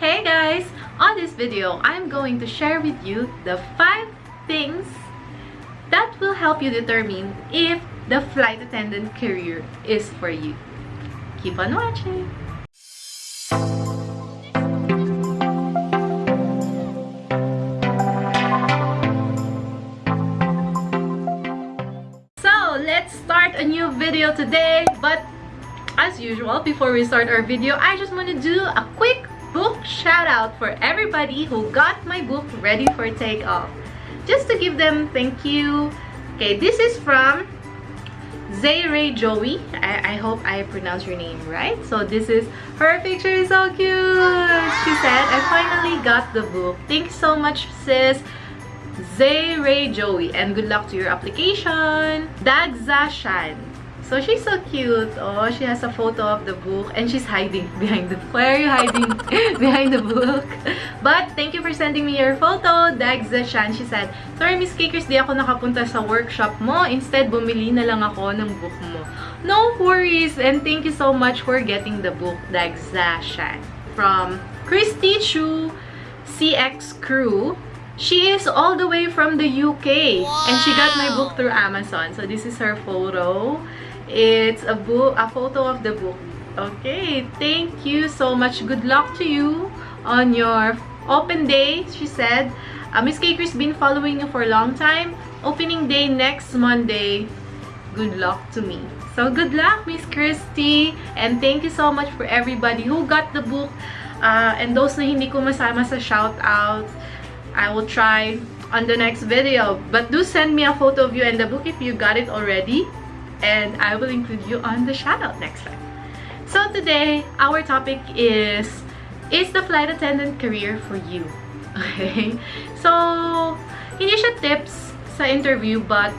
Hey guys! On this video, I'm going to share with you the 5 things that will help you determine if the flight attendant career is for you. Keep on watching! So, let's start a new video today, but as usual, before we start our video, I just want to do a quick book shout out for everybody who got my book ready for takeoff. Just to give them thank you. Okay, this is from Zayray Joey. I, I hope I pronounced your name right. So this is, her picture is so cute. She said, I finally got the book. Thanks so much sis. Zayray Joey. And good luck to your application. Dagza. So she's so cute. Oh, she has a photo of the book and she's hiding behind the book. Why are you hiding behind the book? But thank you for sending me your photo. Dagza Shan, she said, Sorry Miss Cakers, di ako nakapunta sa workshop mo. Instead, bumili na lang ako ng book mo. No worries and thank you so much for getting the book, Dagza Shan. From Christy Chu CX Crew. She is all the way from the UK wow. and she got my book through Amazon. So this is her photo. It's a book, a photo of the book. Okay, thank you so much. Good luck to you on your open day, she said. Uh, Miss Caker's been following you for a long time. Opening day next Monday. Good luck to me. So good luck, Miss Christy. And thank you so much for everybody who got the book. Uh, and those na hindi ko masama sa shout out, I will try on the next video. But do send me a photo of you and the book if you got it already and I will include you on the shoutout next time. So today, our topic is, is the flight attendant career for you? Okay? So, siya tips sa interview but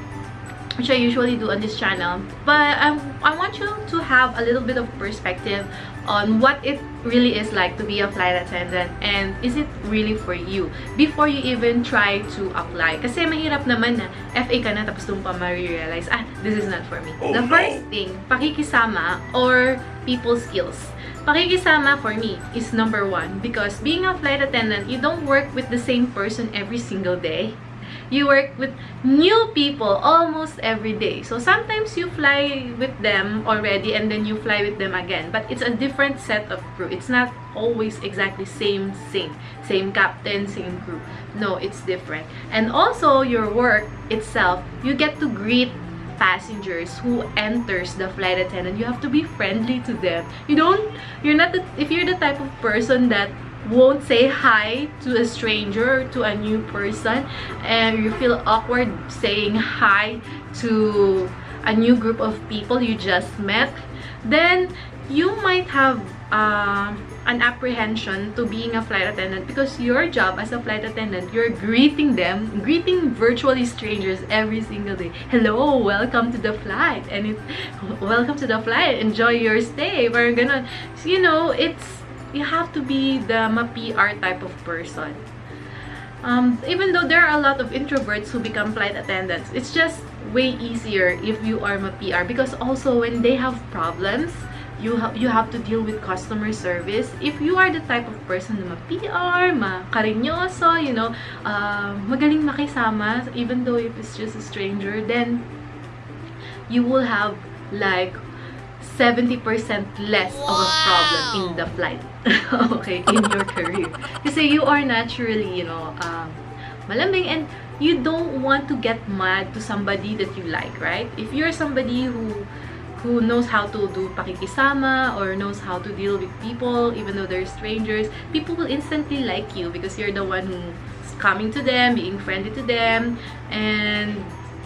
which I usually do on this channel. But I, I want you to have a little bit of perspective on what it really is like to be a flight attendant and is it really for you before you even try to apply. Kasi mahirap naman na FA ka na tapos doon pa ma-realize, ah, this is not for me. Oh, the first thing, pakikisama or people skills. Pakikisama for me is number one because being a flight attendant, you don't work with the same person every single day you work with new people almost every day. So sometimes you fly with them already and then you fly with them again. But it's a different set of crew. It's not always exactly same same same captain same crew no it's different and also your work itself you get to greet passengers who enters the flight attendant you have to be friendly to them you don't you're not the, if you're the type of person that won't say hi to a stranger to a new person and you feel awkward saying hi to a new group of people you just met then you might have uh, an apprehension to being a flight attendant because your job as a flight attendant you're greeting them greeting virtually strangers every single day. Hello welcome to the flight and it welcome to the flight enjoy your stay. We're gonna you know it's you have to be the ma-PR type of person. Um, even though there are a lot of introverts who become flight attendants, it's just way easier if you are ma-PR because also when they have problems, you have you have to deal with customer service. If you are the type of person na ma-PR, ma-karinyoso, you know, uh, magaling makisama, even though if it's just a stranger, then you will have like 70% less wow. of a problem in the flight. okay, in your career. Kasi you are naturally, you know, um, malambing and you don't want to get mad to somebody that you like, right? If you're somebody who who knows how to do pakikisama or knows how to deal with people even though they're strangers, people will instantly like you because you're the one who's coming to them, being friendly to them, and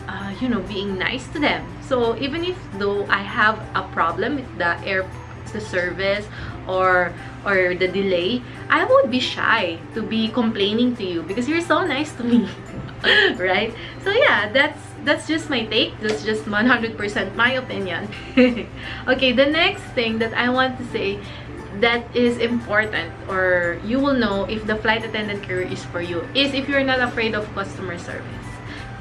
uh, you know, being nice to them. So even if though I have a problem with the air the service or or the delay, I would be shy to be complaining to you because you're so nice to me. right? So yeah, that's that's just my take. That's just 100% my opinion. okay, the next thing that I want to say that is important or you will know if the flight attendant career is for you is if you're not afraid of customer service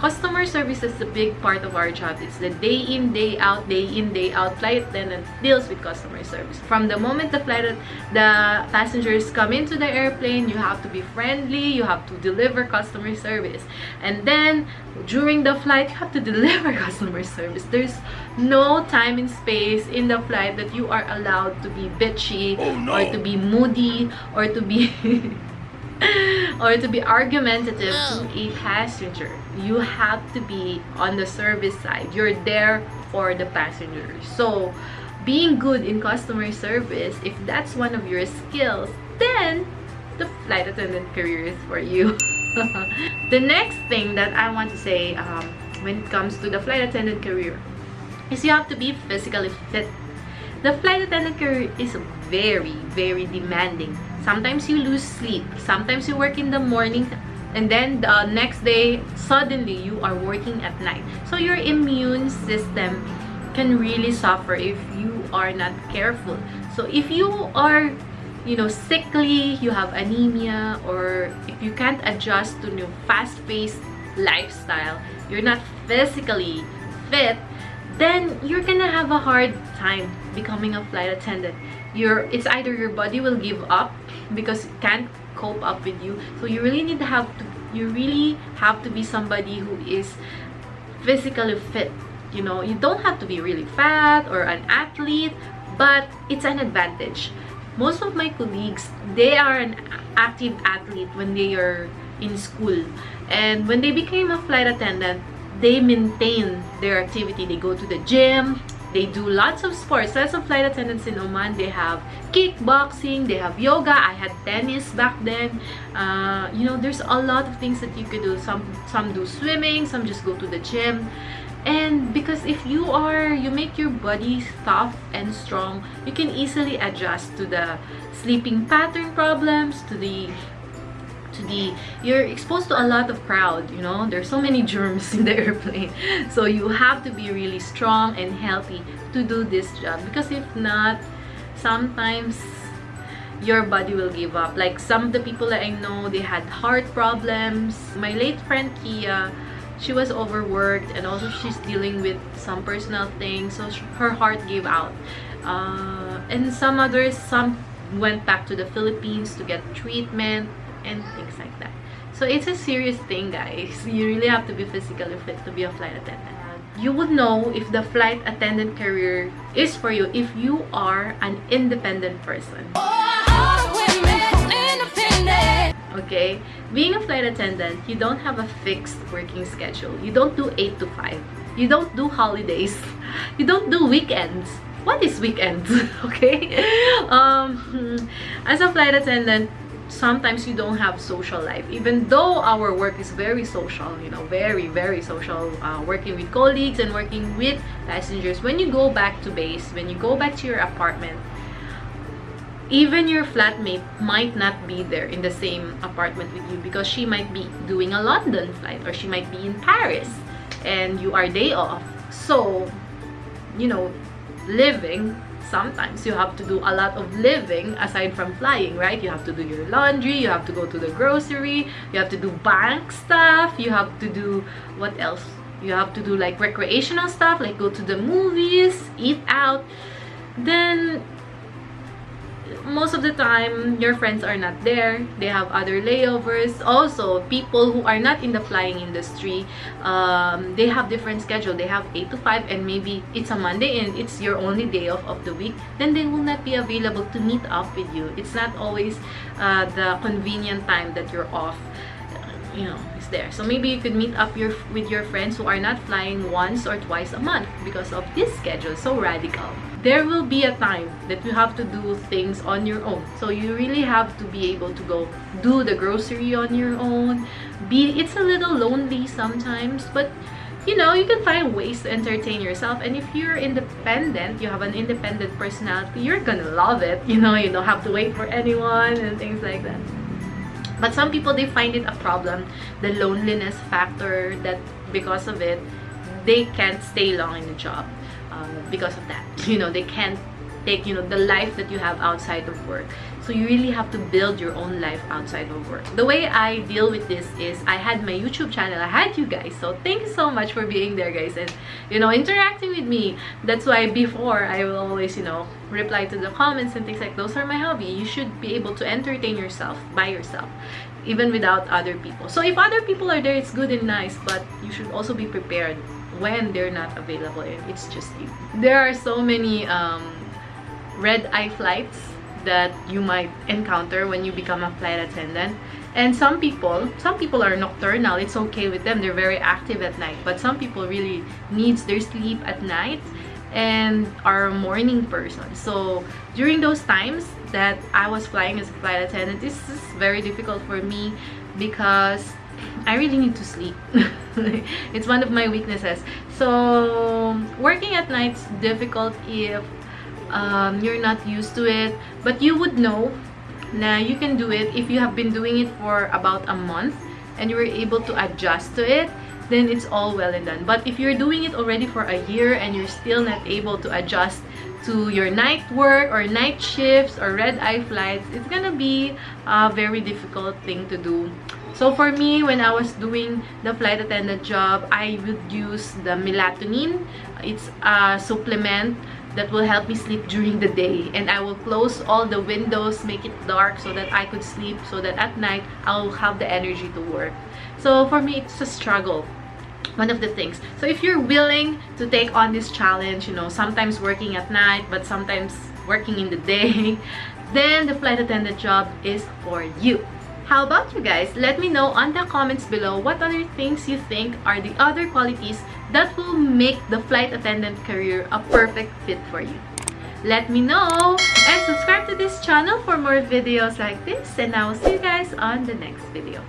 customer service is a big part of our job. It's the day in, day out, day in, day out. Flight attendant deals with customer service. From the moment the flight, the passengers come into the airplane, you have to be friendly, you have to deliver customer service. And then during the flight, you have to deliver customer service. There's no time and space in the flight that you are allowed to be bitchy oh, no. or to be moody or to be or to be argumentative to a passenger. You have to be on the service side. You're there for the passengers. So, being good in customer service, if that's one of your skills, then the flight attendant career is for you. the next thing that I want to say um, when it comes to the flight attendant career is you have to be physically fit. The flight attendant career is very, very demanding sometimes you lose sleep. Sometimes you work in the morning and then the next day suddenly you are working at night. So your immune system can really suffer if you are not careful. So if you are you know sickly you have anemia or if you can't adjust to new fast-paced lifestyle you're not physically fit then you're gonna have a hard time becoming a flight attendant your it's either your body will give up because it can't cope up with you. So you really need to have to you really have to be somebody who is physically fit you know. You don't have to be really fat or an athlete but it's an advantage. Most of my colleagues they are an active athlete when they are in school. And when they became a flight attendant they maintain their activity. They go to the gym they do lots of sports. Lots of flight attendants in Oman. They have kickboxing. They have yoga. I had tennis back then. Uh, you know, there's a lot of things that you could do. Some some do swimming. Some just go to the gym. And because if you are, you make your body tough and strong, you can easily adjust to the sleeping pattern problems, to the to the you're exposed to a lot of crowd you know? There's so many germs in the airplane. So you have to be really strong and healthy to do this job. Because if not sometimes your body will give up. Like some of the people that i know they had heart problems. My late friend kia she was overworked and also she's dealing with some personal things so her heart gave out. Uh, and some others some went back to the philippines to get treatment and things like that. So it's a serious thing guys. You really have to be physically fit to be a flight attendant. You would know if the flight attendant career is for you if you are an independent person. Okay? Being a flight attendant you don't have a fixed working schedule. You don't do 8 to 5 you don't do holidays. You don't do weekends. What is weekends? Okay? Um as a flight attendant sometimes you don't have social life. Even though our work is very social you know very very social uh, working with colleagues and working with passengers when you go back to base when you go back to your apartment even your flatmate might not be there in the same apartment with you because she might be doing a London flight or she might be in Paris and you are day off. So you know living sometimes you have to do a lot of living aside from flying right? You have to do your laundry you have to go to the grocery you have to do bank stuff you have to do what else? You have to do like recreational stuff like go to the movies eat out. Then most of the time your friends are not there. They have other layovers. Also people who are not in the flying industry um, they have different schedule. They have 8 to 5 and maybe it's a monday and it's your only day off of the week then they will not be available to meet up with you. It's not always uh, the convenient time that you're off you know is there. So maybe you could meet up your with your friends who are not flying once or twice a month because of this schedule. So radical. There will be a time that you have to do things on your own. So you really have to be able to go do the grocery on your own. Be it's a little lonely sometimes but you know you can find ways to entertain yourself. And if you're independent you have an independent personality you're gonna love it. You know you don't have to wait for anyone and things like that but some people they find it a problem the loneliness factor that because of it they can't stay long in the job uh, because of that. You know they can't take you know the life that you have outside of work So you really have to build your own life outside of work. The way I deal with this is I had my YouTube channel. I had you guys. So thank you so much for being there guys and you know interacting with me. That's why before I will always you know reply to the comments and things like those are my hobby. You should be able to entertain yourself by yourself even without other people. So if other people are there, it's good and nice, but you should also be prepared when they're not available it's just you. There are so many um, red eye flights that you might encounter when you become a flight attendant. And some people some people are nocturnal. It's okay with them. They're very active at night. But some people really needs their sleep at night and are a morning person. So during those times that i was flying as a flight attendant this is very difficult for me because i really need to sleep. It's one of my weaknesses. So working at night is difficult if um, you're not used to it but you would know na you can do it if you have been doing it for about a month and you were able to adjust to it then it's all well and done. But if you're doing it already for a year and you're still not able to adjust to your night work or night shifts or red eye flights it's gonna be a very difficult thing to do. So for me when i was doing the flight attendant job i would use the melatonin. It's a supplement that will help me sleep during the day. And I will close all the windows make it dark so that I could sleep so that at night I'll have the energy to work. So for me it's a struggle. One of the things. So if you're willing to take on this challenge you know sometimes working at night but sometimes working in the day then the flight attendant job is for you how about you guys? Let me know on the comments below what other things you think are the other qualities that will make the flight attendant career a perfect fit for you. Let me know and subscribe to this channel for more videos like this and I will see you guys on the next video.